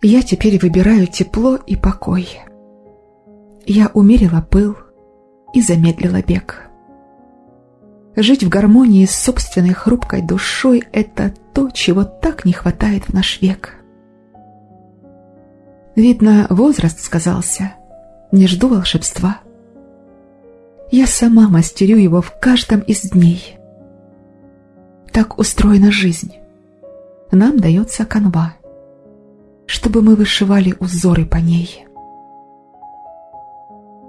Я теперь выбираю тепло и покой. Я умерила пыл и замедлила бег. Жить в гармонии с собственной хрупкой душой — это то, чего так не хватает в наш век. Видно, возраст сказался. Не жду волшебства. Я сама мастерю его в каждом из дней. Так устроена жизнь. Нам дается канва, чтобы мы вышивали узоры по ней.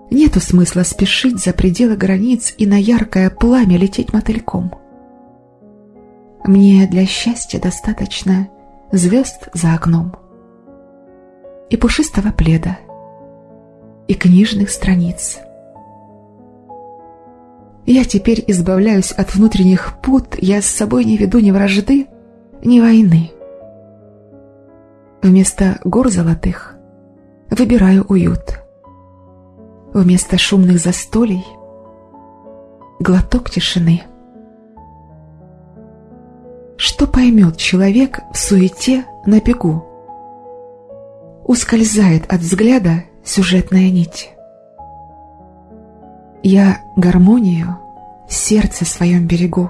Нету смысла спешить за пределы границ и на яркое пламя лететь мотыльком. Мне для счастья достаточно звезд за окном и пушистого пледа, и книжных страниц. Я теперь избавляюсь от внутренних пут, я с собой не веду ни вражды, ни войны. Вместо гор золотых выбираю уют. Вместо шумных застолий глоток тишины. Что поймет человек в суете на бегу? Ускользает от взгляда сюжетная нить. Я гармонию в сердце своем берегу.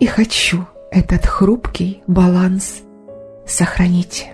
И хочу этот хрупкий баланс сохранить.